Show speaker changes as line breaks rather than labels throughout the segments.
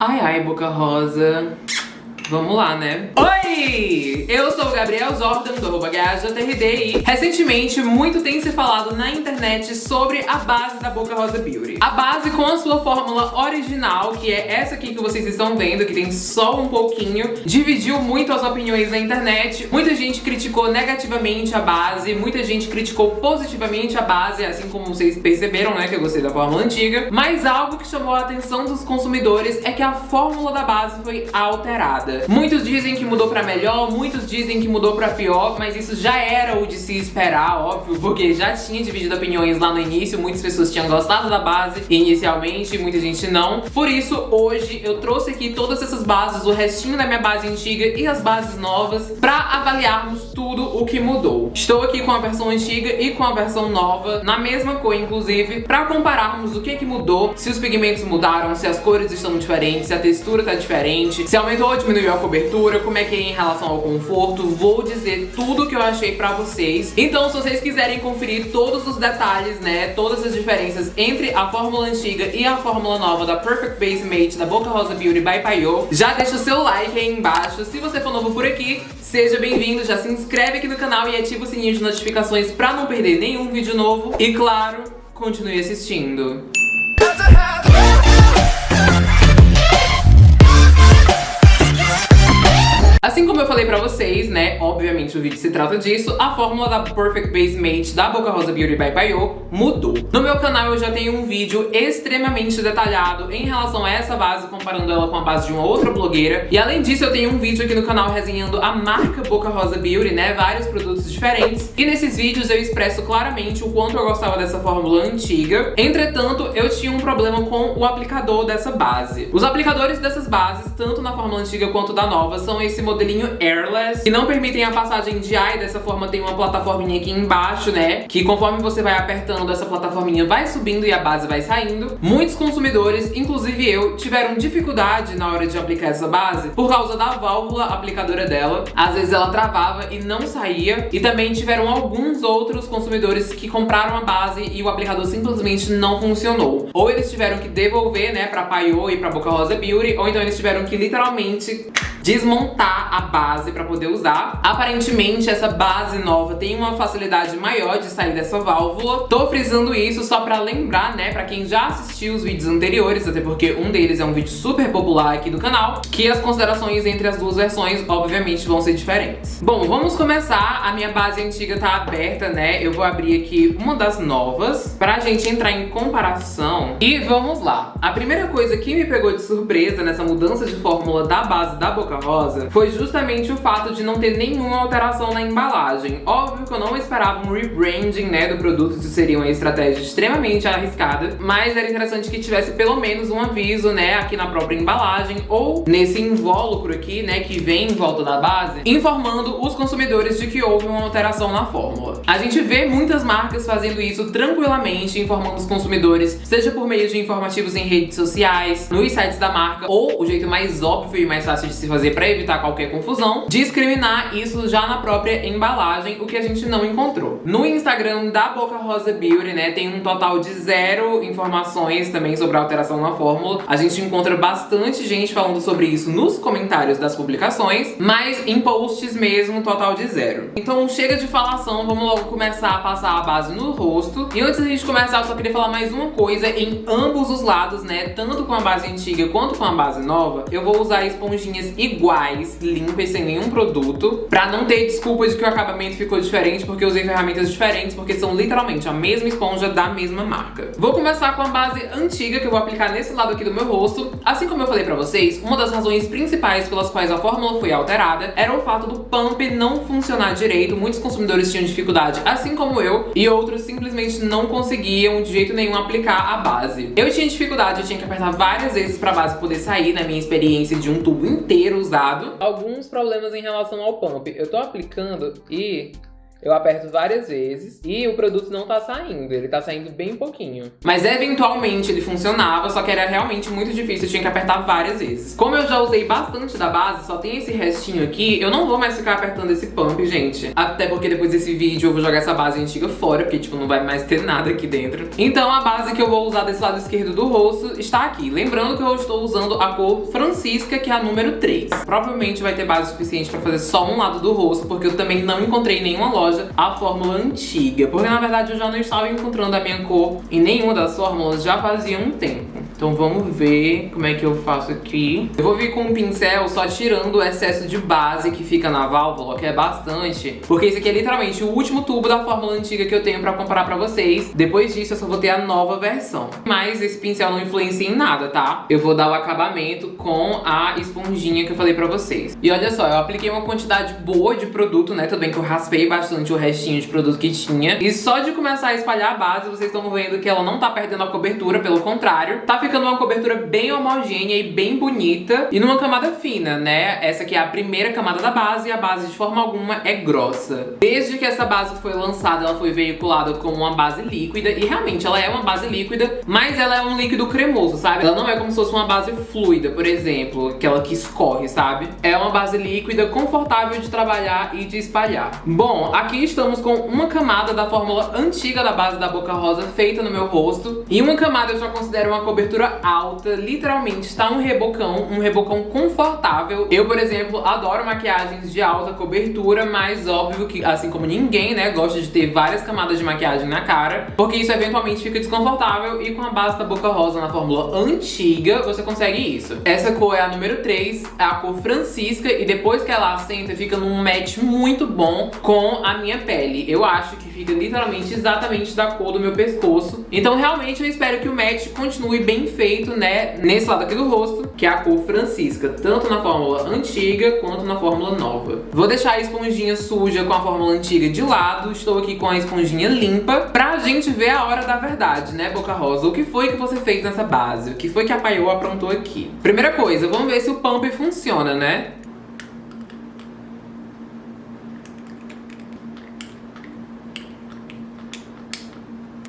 Ai, ai, Boca Rosa. Vamos lá, né? Oi! Eu sou o Gabriel Jordan, do arroba e recentemente muito tem se falado na internet sobre a base da Boca Rosa Beauty. A base com a sua fórmula original, que é essa aqui que vocês estão vendo, que tem só um pouquinho, dividiu muito as opiniões na internet. Muita gente criticou negativamente a base, muita gente criticou positivamente a base, assim como vocês perceberam, né, que eu gostei da fórmula antiga. Mas algo que chamou a atenção dos consumidores é que a fórmula da base foi alterada. Muitos dizem que mudou pra melhor, muitos dizem que mudou pra pior, mas isso já era o de se esperar, óbvio, porque já tinha dividido opiniões lá no início, muitas pessoas tinham gostado da base inicialmente, muita gente não. Por isso, hoje eu trouxe aqui todas essas bases, o restinho da minha base antiga e as bases novas, pra avaliarmos tudo o que mudou. Estou aqui com a versão antiga e com a versão nova, na mesma cor, inclusive, pra compararmos o que que mudou, se os pigmentos mudaram, se as cores estão diferentes, se a textura tá diferente, se aumentou ou diminuiu a cobertura, como é que é em relação ao conforto, vou dizer tudo que eu achei pra vocês. Então, se vocês quiserem conferir todos os detalhes, né, todas as diferenças entre a fórmula antiga e a fórmula nova da Perfect Base Mate da Boca Rosa Beauty by Payot, já deixa o seu like aí embaixo. Se você for novo por aqui, seja bem-vindo, já se inscreve aqui no canal e ativa o sininho de notificações pra não perder nenhum vídeo novo. E claro, continue assistindo. Assim como eu falei pra vocês, né, obviamente o vídeo se trata disso, a fórmula da Perfect Base Mate da Boca Rosa Beauty by Payot mudou. No meu canal eu já tenho um vídeo extremamente detalhado em relação a essa base, comparando ela com a base de uma outra blogueira. E além disso eu tenho um vídeo aqui no canal resenhando a marca Boca Rosa Beauty, né, vários produtos diferentes. E nesses vídeos eu expresso claramente o quanto eu gostava dessa fórmula antiga. Entretanto, eu tinha um problema com o aplicador dessa base. Os aplicadores dessas bases, tanto na fórmula antiga quanto da nova, são esse airless, que não permitem a passagem de ar e dessa forma tem uma plataforminha aqui embaixo, né? Que conforme você vai apertando, essa plataforminha vai subindo e a base vai saindo. Muitos consumidores, inclusive eu, tiveram dificuldade na hora de aplicar essa base por causa da válvula aplicadora dela. Às vezes ela travava e não saía. E também tiveram alguns outros consumidores que compraram a base e o aplicador simplesmente não funcionou. Ou eles tiveram que devolver, né, pra Paiô e pra Boca Rosa Beauty, ou então eles tiveram que literalmente desmontar a base pra poder usar. Aparentemente, essa base nova tem uma facilidade maior de sair dessa válvula. Tô frisando isso só pra lembrar, né, pra quem já assistiu os vídeos anteriores, até porque um deles é um vídeo super popular aqui do canal, que as considerações entre as duas versões, obviamente, vão ser diferentes. Bom, vamos começar. A minha base antiga tá aberta, né? Eu vou abrir aqui uma das novas pra gente entrar em comparação. E vamos lá. A primeira coisa que me pegou de surpresa nessa mudança de fórmula da base da Boca Rosa foi justamente o fato de não ter nenhuma alteração na embalagem. Óbvio que eu não esperava um rebranding né, do produto, isso seria uma estratégia extremamente arriscada, mas era interessante que tivesse pelo menos um aviso né, aqui na própria embalagem ou nesse invólucro aqui, né, que vem em volta da base, informando os consumidores de que houve uma alteração na fórmula. A gente vê muitas marcas fazendo isso tranquilamente, informando os consumidores, seja por meio de informativos em redes sociais, nos sites da marca, ou o jeito mais óbvio e mais fácil de se fazer fazer para evitar qualquer confusão, discriminar isso já na própria embalagem, o que a gente não encontrou. No Instagram da Boca Rosa Beauty, né, tem um total de zero informações também sobre a alteração na fórmula. A gente encontra bastante gente falando sobre isso nos comentários das publicações, mas em posts mesmo, total de zero. Então chega de falação, vamos logo começar a passar a base no rosto. E antes da gente começar, eu só queria falar mais uma coisa em ambos os lados, né, tanto com a base antiga quanto com a base nova, eu vou usar esponjinhas iguais iguais, limpas, sem nenhum produto, pra não ter desculpa de que o acabamento ficou diferente porque usei ferramentas diferentes, porque são literalmente a mesma esponja da mesma marca. Vou começar com a base antiga que eu vou aplicar nesse lado aqui do meu rosto. Assim como eu falei pra vocês, uma das razões principais pelas quais a fórmula foi alterada era o fato do pump não funcionar direito. Muitos consumidores tinham dificuldade, assim como eu, e outros simplesmente não conseguiam de jeito nenhum aplicar a base. Eu tinha dificuldade, eu tinha que apertar várias vezes pra base poder sair, na minha experiência de um tubo inteiro usado. Alguns problemas em relação ao pump. Eu tô aplicando e Eu aperto várias vezes e o produto não tá saindo, ele tá saindo bem pouquinho. Mas eventualmente ele funcionava, só que era realmente muito difícil, eu tinha que apertar várias vezes. Como eu já usei bastante da base, só tem esse restinho aqui, eu não vou mais ficar apertando esse pump, gente. Até porque depois desse vídeo eu vou jogar essa base antiga fora, porque tipo, não vai mais ter nada aqui dentro. Então a base que eu vou usar desse lado esquerdo do rosto está aqui. Lembrando que eu estou usando a cor Francisca, que é a número 3. Provavelmente vai ter base suficiente pra fazer só um lado do rosto, porque eu também não encontrei nenhuma loja a fórmula antiga. Porque na verdade eu já não estava encontrando a minha cor em nenhuma das fórmulas já fazia um tempo. Então vamos ver como é que eu faço aqui. Eu vou vir com um pincel só tirando o excesso de base que fica na válvula, que é bastante. Porque esse aqui é literalmente o último tubo da fórmula antiga que eu tenho pra comparar pra vocês. Depois disso eu só vou ter a nova versão. Mas esse pincel não influencia em nada, tá? Eu vou dar o acabamento com a esponjinha que eu falei pra vocês. E olha só, eu apliquei uma quantidade boa de produto, né? Tudo bem que eu raspei bastante o restinho de produto que tinha. E só de começar a espalhar a base, vocês estão vendo que ela não tá perdendo a cobertura, pelo contrário. Tá ficando uma cobertura bem homogênea e bem bonita. E numa camada fina, né? Essa aqui é a primeira camada da base e a base de forma alguma é grossa. Desde que essa base foi lançada, ela foi veiculada como uma base líquida. E realmente, ela é uma base líquida, mas ela é um líquido cremoso, sabe? Ela não é como se fosse uma base fluida, por exemplo, aquela que escorre, sabe? É uma base líquida, confortável de trabalhar e de espalhar. Bom, aqui estamos com uma camada da fórmula antiga da base da Boca Rosa feita no meu rosto. E uma camada eu já considero uma cobertura alta, literalmente está um rebocão, um rebocão confortável. Eu, por exemplo, adoro maquiagens de alta cobertura, mas óbvio que, assim como ninguém, né, gosta de ter várias camadas de maquiagem na cara, porque isso eventualmente fica desconfortável e com a base da Boca Rosa na fórmula antiga, você consegue isso. Essa cor é a número 3, é a cor Francisca, e depois que ela assenta, fica num match muito bom com a minha pele. Eu acho que fica literalmente exatamente da cor do meu pescoço. Então realmente eu espero que o match continue bem feito, né, nesse lado aqui do rosto, que é a cor Francisca, tanto na fórmula antiga quanto na fórmula nova. Vou deixar a esponjinha suja com a fórmula antiga de lado, estou aqui com a esponjinha limpa, pra gente ver a hora da verdade, né, Boca Rosa? O que foi que você fez nessa base? O que foi que a Paiô aprontou aqui? Primeira coisa, vamos ver se o pump funciona, né?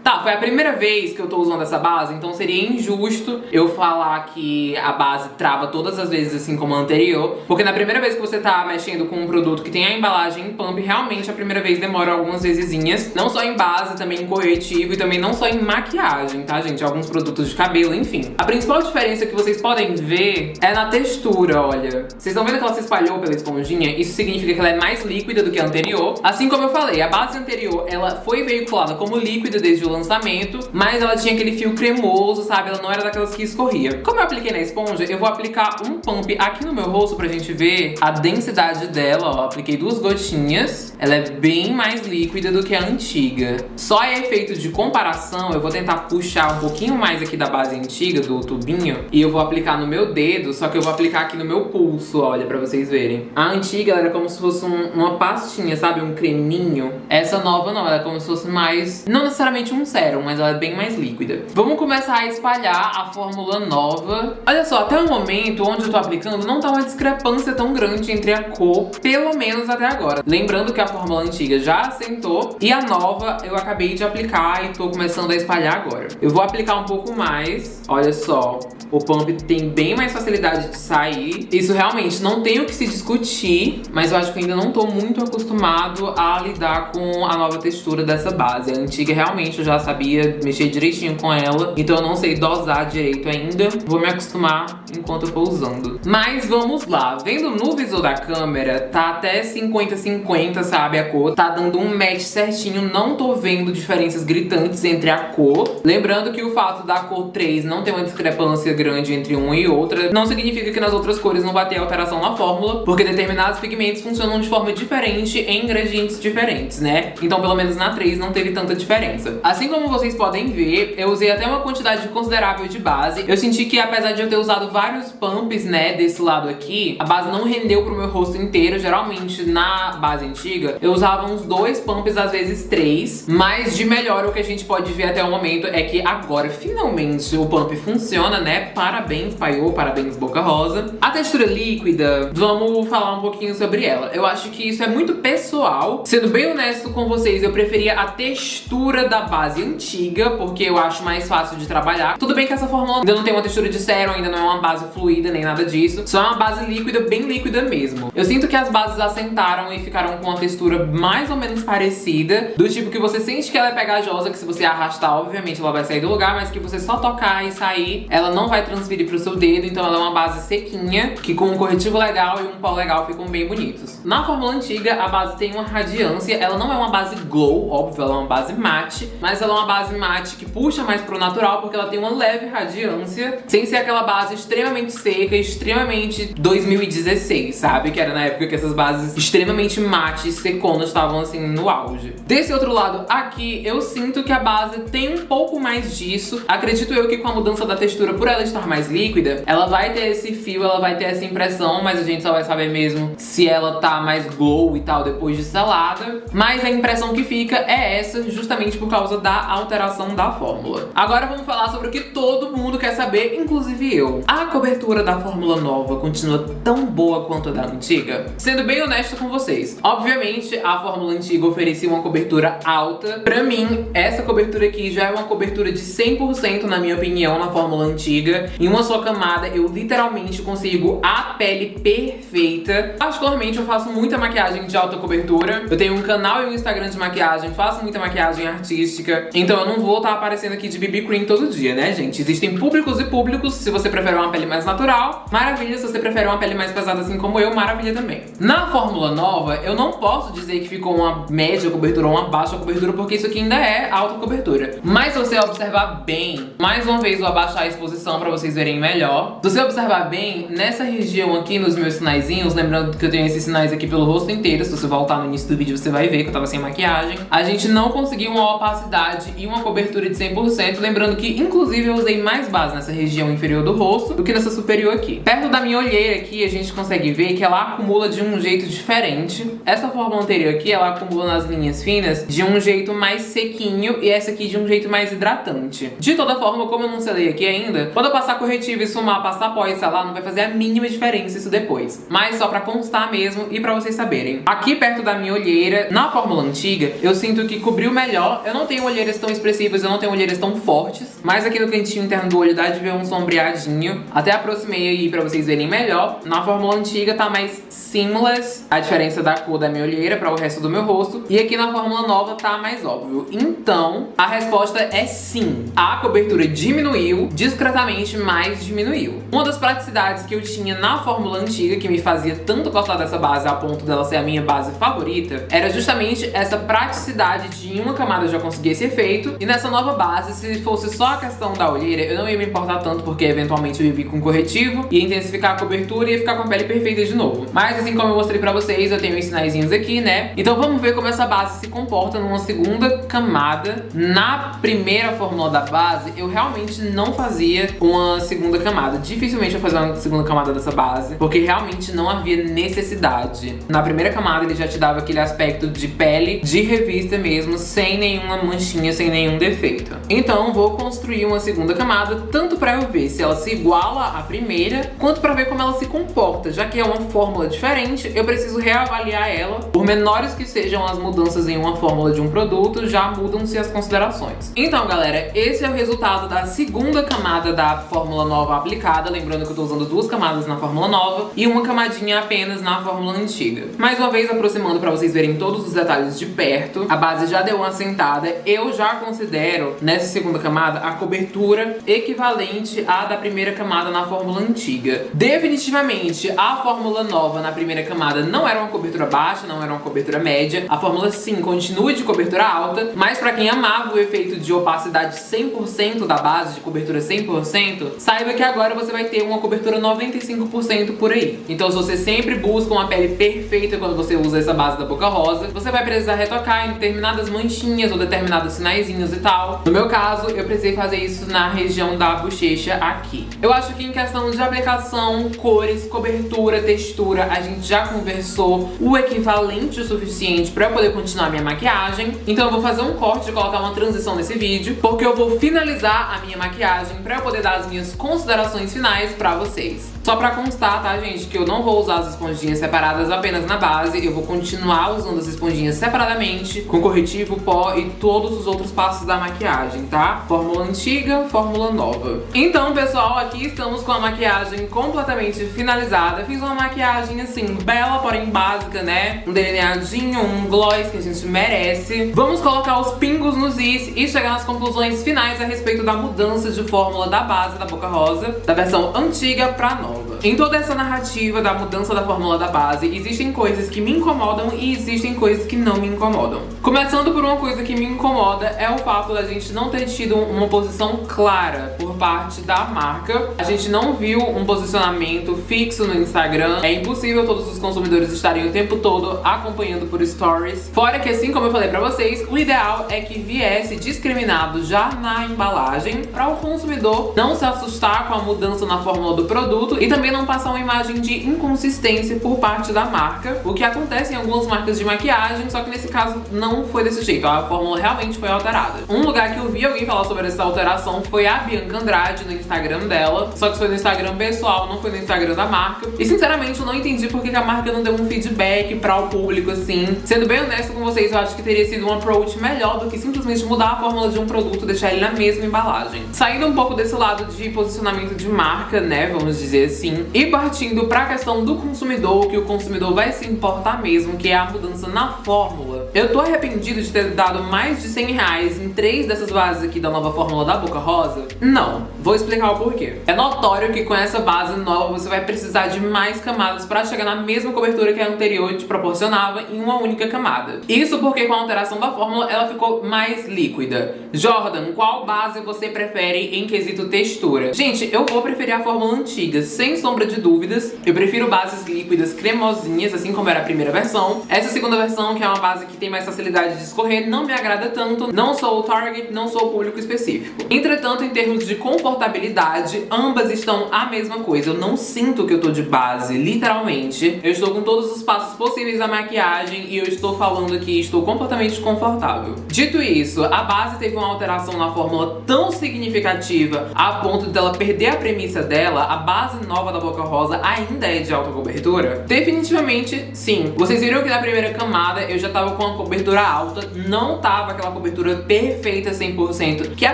Tá, foi a primeira vez que eu tô usando essa base, então seria injusto eu falar que a base trava todas as vezes assim como a anterior, porque na primeira vez que você tá mexendo com um produto que tem a embalagem em pump, realmente a primeira vez demora algumas vezesinhas, não só em base, também em corretivo e também não só em maquiagem, tá, gente? Alguns produtos de cabelo, enfim. A principal diferença que vocês podem ver é na textura, olha. Vocês estão vendo que ela se espalhou pela esponjinha? Isso significa que ela é mais líquida do que a anterior. Assim como eu falei, a base anterior, ela foi veiculada como líquida desde o lançamento, mas ela tinha aquele fio cremoso, sabe? Ela não era daquelas que escorria. Como eu apliquei na esponja, eu vou aplicar um pump aqui no meu rosto pra gente ver a densidade dela, ó. Apliquei duas gotinhas. Ela é bem mais líquida do que a antiga. Só a efeito de comparação, eu vou tentar puxar um pouquinho mais aqui da base antiga, do tubinho, e eu vou aplicar no meu dedo, só que eu vou aplicar aqui no meu pulso, olha, pra vocês verem. A antiga era como se fosse um, uma pastinha, sabe? Um creminho. Essa nova não, ela é como se fosse mais... Não necessariamente um sérum, mas ela é bem mais líquida. Vamos começar a espalhar a fórmula nova. Olha só, até o momento onde eu tô aplicando, não tá uma discrepância tão grande entre a cor, pelo menos até agora. Lembrando que a fórmula antiga já assentou e a nova eu acabei de aplicar e tô começando a espalhar agora. Eu vou aplicar um pouco mais, olha só. O pump tem bem mais facilidade de sair. Isso realmente não tem o que se discutir, mas eu acho que ainda não tô muito acostumado a lidar com a nova textura dessa base. A antiga realmente eu já sabia mexer direitinho com ela, então eu não sei dosar direito ainda. Vou me acostumar enquanto eu for usando. Mas vamos lá. Vendo no visor da câmera, tá até 50-50, sabe, a cor. Tá dando um match certinho, não tô vendo diferenças gritantes entre a cor. Lembrando que o fato da cor 3 não ter uma discrepância grande entre uma e outra, não significa que nas outras cores não vai ter alteração na fórmula, porque determinados pigmentos funcionam de forma diferente em ingredientes diferentes, né? Então pelo menos na 3 não teve tanta diferença. Assim como vocês podem ver, eu usei até uma quantidade considerável de base. Eu senti que apesar de eu ter usado vários pumps, né, desse lado aqui, a base não rendeu pro meu rosto inteiro. Geralmente, na base antiga, eu usava uns dois pumps, às vezes três. Mas de melhor, o que a gente pode ver até o momento é que agora, finalmente, o pump funciona, né? Parabéns, Paiô, parabéns, Boca Rosa. A textura líquida, vamos falar um pouquinho sobre ela. Eu acho que isso é muito pessoal. Sendo bem honesto com vocês, eu preferia a textura da base antiga, porque eu acho mais fácil de trabalhar. Tudo bem que essa fórmula ainda não tem uma textura de sérum, ainda não é uma base fluida, nem nada disso. Só é uma base líquida, bem líquida mesmo. Eu sinto que as bases assentaram e ficaram com uma textura mais ou menos parecida, do tipo que você sente que ela é pegajosa, que se você arrastar, obviamente ela vai sair do lugar, mas que você só tocar e sair, ela não vai transferir pro seu dedo, então ela é uma base sequinha, que com um corretivo legal e um pó legal ficam bem bonitos. Na fórmula antiga, a base tem uma radiância, ela não é uma base glow, óbvio, ela é uma base mate, mas ela é uma base mate que puxa mais pro natural, porque ela tem uma leve radiância, sem ser aquela base extremamente seca, extremamente 2016, sabe? Que era na época que essas bases extremamente mate e seconas estavam assim no auge. Desse outro lado aqui, eu sinto que a base tem um pouco mais disso. Acredito eu que com a mudança da textura, por ela estar mais líquida, ela vai ter esse fio, ela vai ter essa impressão, mas a gente só vai saber mesmo se ela tá mais glow e tal depois de selada. Mas a impressão que fica é essa, justamente por causa da alteração da fórmula. Agora vamos falar sobre o que todo mundo quer saber, inclusive eu. A cobertura da fórmula nova continua tão boa quanto a da antiga? Sendo bem honesto com vocês, obviamente a fórmula antiga oferecia uma cobertura alta. Pra mim, essa cobertura aqui já é uma cobertura de 100% na minha opinião na fórmula antiga. Em uma só camada eu literalmente consigo a pele perfeita. Particularmente eu faço muita maquiagem de alta cobertura. Eu tenho um canal e um Instagram de maquiagem, faço muita maquiagem artística. Então eu não vou estar tá aparecendo aqui de BB Cream todo dia, né, gente? Existem públicos e públicos. Se você prefere uma pele mais natural, maravilha. Se você prefere uma pele mais pesada assim como eu, maravilha também. Na fórmula nova, eu não posso dizer que ficou uma média cobertura ou uma baixa cobertura, porque isso aqui ainda é alta cobertura. Mas se você observar bem, mais uma vez vou abaixar a exposição pra vocês verem melhor. Se você observar bem, nessa região aqui, nos meus sinaizinhos, lembrando que eu tenho esses sinais aqui pelo rosto inteiro, se você voltar no início do vídeo você vai ver que eu tava sem maquiagem, a gente não conseguiu uma opacidade e uma cobertura de 100%, lembrando que inclusive eu usei mais base nessa região inferior do rosto do que nessa superior aqui. Perto da minha olheira aqui, a gente consegue ver que ela acumula de um jeito diferente. Essa fórmula anterior aqui, ela acumula nas linhas finas de um jeito mais sequinho e essa aqui de um jeito mais hidratante. De toda forma, como eu não selei aqui ainda, quando eu passar corretivo, esfumar, passar pó e selar, não vai fazer a mínima diferença isso depois. Mas só pra constar mesmo e pra vocês saberem. Aqui perto da minha olheira, na fórmula antiga, eu sinto que cobriu melhor. Eu não tenho olheiras tão expressivas, eu não tenho olheiras tão fortes, mas aqui no cantinho interno do olho dá de ver um sombreadinho. Até aproximei aí pra vocês verem melhor. Na fórmula antiga tá mais seamless, a diferença da cor da minha olheira para o resto do meu rosto. E aqui na fórmula nova tá mais óbvio. Então, a resposta é sim. A cobertura diminuiu, discretamente, mas diminuiu. Uma das praticidades que eu tinha na fórmula antiga, que me fazia tanto gostar dessa base a ponto dela ser a minha base favorita, era justamente essa praticidade de em uma camada eu já conseguir esse efeito. E nessa nova base, se fosse só a questão da olheira, eu não ia me importar tanto, porque eventualmente eu ia vir com corretivo, ia intensificar a cobertura e ia ficar com a pele perfeita de novo. Mas assim como eu mostrei pra vocês, eu tenho os sinaizinhos aqui, né? Então vamos ver como essa base se comporta numa segunda camada. Na primeira fórmula da base, eu realmente não fazia uma segunda camada. Dificilmente eu fazia uma segunda camada dessa base, porque realmente não havia necessidade. Na primeira camada ele já te dava aquele aspecto de pele de revista mesmo, sem nenhuma manchinha, sem nenhum defeito. Então vou construir uma segunda camada, tanto pra eu ver se ela se iguala à primeira, quanto pra ver como ela se comporta, já que é uma fórmula diferente, eu preciso reavaliar ela. Por menores que sejam as mudanças em uma fórmula de um produto, já mudam-se as considerações. Então, galera, esse é o resultado da segunda camada da fórmula nova aplicada. Lembrando que eu tô usando duas camadas na fórmula nova e uma camadinha apenas na fórmula antiga. Mais uma vez, aproximando pra vocês verem todos os detalhes de perto. A base já deu uma sentada. Eu já considero, nessa segunda camada, a cobertura equivalente à da primeira camada na fórmula antiga. Definitivamente, a fórmula nova na primeira camada não era uma cobertura baixa, não era uma cobertura média. A fórmula sim continua de cobertura alta, mas pra quem amava o efeito de opacidade 100% da base, de cobertura 100%, saiba que agora você vai ter uma cobertura 95% por aí. Então se você sempre busca uma pele perfeita quando você usa essa base da Boca Rosa, você vai precisar retocar em determinadas manchinhas ou determinados sinaizinhos e tal. No meu caso, eu precisei fazer isso na região da bochecha aqui. Eu acho que em questão de aplicação, cores, cobertura, textura, a gente já conversou o equivalente o suficiente pra eu poder continuar minha maquiagem. Então eu vou fazer um corte e colocar uma transição nesse vídeo, porque eu vou finalizar a minha maquiagem pra eu poder dar as minhas considerações finais pra vocês. Só pra constar, tá, gente, que eu não vou usar as esponjinhas separadas apenas na base, eu vou continuar usando as esponjinhas separadamente, com corretivo, pó e todos os outros passos da maquiagem, tá? Fórmula antiga, fórmula nova. Então, pessoal, aqui estamos com a maquiagem completamente finalizada. Fiz uma maquiagem, assim, bela, porém básica, né? Um delineadinho, um gloss que a gente merece. Vamos colocar os pingos nos is e chegar nas conclusões finais a respeito da mudança de fórmula da base da Boca Rosa, da versão antiga pra nova. Em toda essa narrativa da mudança da fórmula da base, existem coisas que me incomodam e existem coisas que não me incomodam. Começando por uma coisa que me incomoda é o fato da gente não ter tido uma posição clara por parte da marca. A gente não viu um posicionamento fixo no Instagram. É impossível todos os consumidores estarem o tempo todo acompanhando por stories. Fora que, assim como eu falei pra vocês, o ideal é que viesse discriminado já na embalagem para o consumidor não se assustar com a mudança na fórmula do produto e também não passar uma imagem de inconsistência por parte da marca, o que acontece em algumas marcas de maquiagem, só que nesse caso não foi desse jeito, a fórmula realmente foi alterada. Um lugar que eu vi alguém falar sobre essa alteração foi a Bianca Andrade no Instagram dela, só que foi no Instagram pessoal, não foi no Instagram da marca. E sinceramente eu não entendi por que a marca não deu um feedback para o público assim. Sendo bem honesto com vocês, eu acho que teria sido um approach melhor do que simplesmente mudar a fórmula de um produto, deixar ele na mesma embalagem. Saindo um pouco desse lado de posicionamento de marca, né, vamos dizer assim. E partindo para a questão do consumidor, que o consumidor vai se importar mesmo, que é a mudança na fórmula. Eu tô arrependido de ter dado mais de 100 reais em três dessas bases aqui da nova fórmula da Boca Rosa? Não. Vou explicar o porquê. É notório que com essa base nova você vai precisar de mais camadas para chegar na mesma cobertura que a anterior te proporcionava em uma única camada. Isso porque com a alteração da fórmula ela ficou mais líquida. Jordan, qual base você prefere em quesito textura? Gente, eu vou preferir a fórmula antiga, sem sombra de dúvidas. Eu prefiro bases líquidas cremosinhas, assim como era a primeira versão. Essa segunda versão, que é uma base que tem mais facilidade de escorrer, não me agrada tanto. Não sou o target, não sou o público específico. Entretanto, em termos de confortabilidade, ambas estão a mesma coisa. Eu não sinto que eu tô de base, literalmente. Eu estou com todos os passos possíveis da maquiagem e eu estou falando aqui, estou completamente confortável. Dito isso, a base teve uma alteração na fórmula tão significativa a ponto dela perder a premissa dela, a base nova da Boca Rosa ainda é de alta cobertura? Definitivamente sim. Vocês viram que na primeira camada eu já tava com uma cobertura alta, não tava aquela cobertura perfeita 100% que a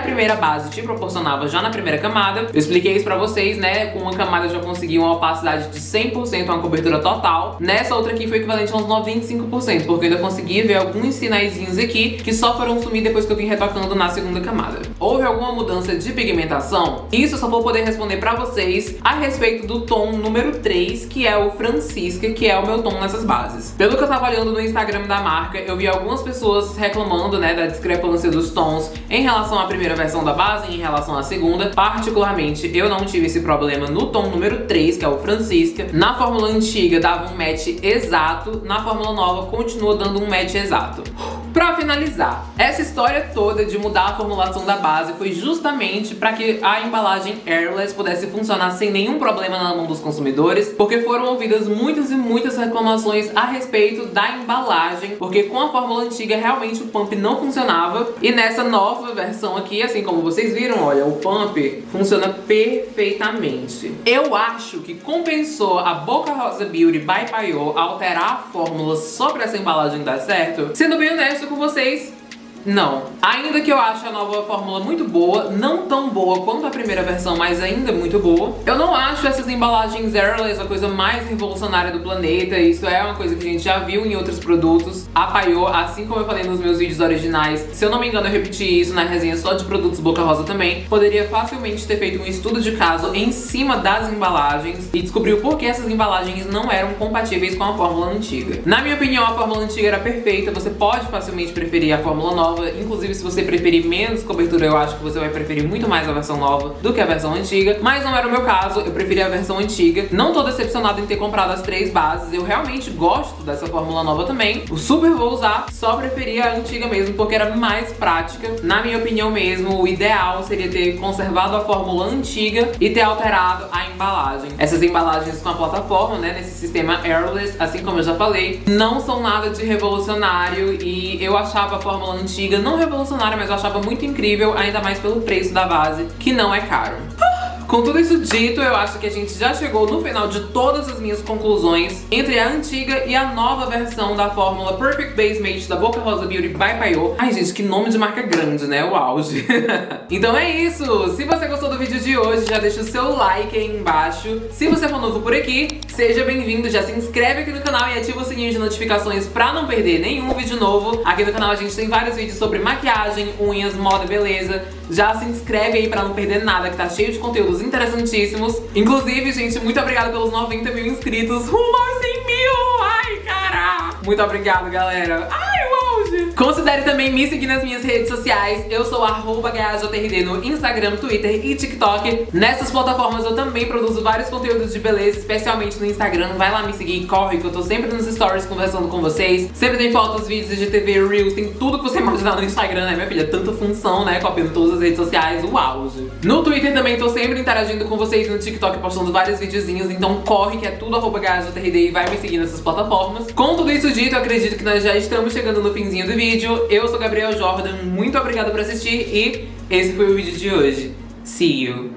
primeira base te proporcionava já na primeira camada. Eu expliquei isso pra vocês, né? Com uma camada eu já consegui uma opacidade de 100%, uma cobertura total. Nessa outra aqui foi equivalente a uns 95%, porque eu ainda consegui ver alguns sinaizinhos aqui que só foram sumir depois que eu vim retocando na segunda camada. Houve alguma mudança de pigmentação? Isso eu só vou poder responder pra vocês a respeito do tom número 3, que é o Francisca, que é o meu tom nessas bases. Pelo que eu tava olhando no Instagram da marca, eu vi algumas pessoas reclamando, né, da discrepância dos tons em relação à primeira versão da base e em relação à segunda. Particularmente, eu não tive esse problema no tom número 3, que é o Francisca. Na fórmula antiga dava um match exato, na fórmula nova continua dando um match exato. Pra finalizar, essa história toda de mudar a formulação da base foi justamente para que a embalagem airless pudesse funcionar sem nenhum problema na mão dos consumidores, porque foram ouvidas muitas e muitas reclamações a respeito da embalagem, porque com a fórmula antiga realmente o pump não funcionava, e nessa nova versão aqui, assim como vocês viram, olha, o pump funciona perfeitamente. Eu acho que compensou a Boca Rosa Beauty by Payot alterar a fórmula só pra essa embalagem dar certo. Sendo bem honesto, com vocês, não. Ainda que eu ache a nova fórmula muito boa, não tão boa quanto a primeira versão, mas ainda muito boa. Eu não acho essas embalagens airless a coisa mais revolucionária do planeta. Isso é uma coisa que a gente já viu em outros produtos. A Paiô, assim como eu falei nos meus vídeos originais, se eu não me engano eu repeti isso na resenha só de produtos Boca Rosa também, poderia facilmente ter feito um estudo de caso em cima das embalagens e descobriu por que essas embalagens não eram compatíveis com a fórmula antiga. Na minha opinião, a fórmula antiga era perfeita, você pode facilmente preferir a fórmula nova, nova. Inclusive, se você preferir menos cobertura, eu acho que você vai preferir muito mais a versão nova do que a versão antiga. Mas não era o meu caso, eu preferi a versão antiga. Não tô decepcionada em ter comprado as três bases. Eu realmente gosto dessa fórmula nova também. O super vou usar, só preferi a antiga mesmo, porque era mais prática. Na minha opinião mesmo, o ideal seria ter conservado a fórmula antiga e ter alterado a embalagem. Essas embalagens com a plataforma, né, nesse sistema airless, assim como eu já falei, não são nada de revolucionário e eu achava a fórmula antiga não revolucionária, mas eu achava muito incrível, ainda mais pelo preço da base, que não é caro. Com tudo isso dito, eu acho que a gente já chegou no final de todas as minhas conclusões entre a antiga e a nova versão da fórmula Perfect Base Mate da Boca Rosa Beauty by Payot. Ai, gente, que nome de marca grande, né? O auge. então é isso. Se você gostou do vídeo de hoje, já deixa o seu like aí embaixo. Se você for novo por aqui, seja bem-vindo. Já se inscreve aqui no canal e ativa o sininho de notificações pra não perder nenhum vídeo novo. Aqui no canal a gente tem vários vídeos sobre maquiagem, unhas, moda e beleza. Já se inscreve aí pra não perder nada, que tá cheio de conteúdo vídeos interessantíssimos. Inclusive, gente, muito obrigada pelos 90 mil inscritos. Rumo aos 100 mil! Ai, cara! Muito obrigada, galera. Ai, o Considere também me seguir nas minhas redes sociais. Eu sou arroba no Instagram, Twitter e TikTok. Nessas plataformas eu também produzo vários conteúdos de beleza, especialmente no Instagram. Vai lá me seguir, corre, que eu tô sempre nos stories conversando com vocês. Sempre tem fotos, vídeos de TV, Reels, tem tudo que você imaginar no Instagram, né, minha filha? Tanta função, né, copiando todas as redes sociais, o auge. No Twitter também tô sempre interagindo com vocês no TikTok, postando vários videozinhos, então corre que é tudo arroba e vai me seguir nessas plataformas. Com tudo isso dito, acredito que nós já estamos chegando no finzinho do vídeo vídeo. Eu sou Gabriel Jordan, muito obrigado por assistir e esse foi o vídeo de hoje. See you!